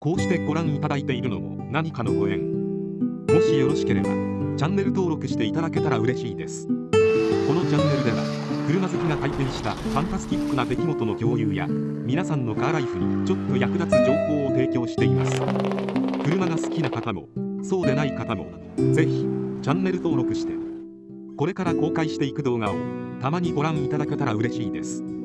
こうしてご覧いただいているのも何かのご縁。もしよろしければチャンネル登録していただけたら嬉しいです。このチャンネルでは車好きが体験したファンタスティックな出来事の共有や皆さんのカーライフにちょっと役立つ情報を提供しています。車が好きな方もそうでない方もぜひチャンネル登録してこれから公開していく動画をたまにご覧いただけたら嬉しいです。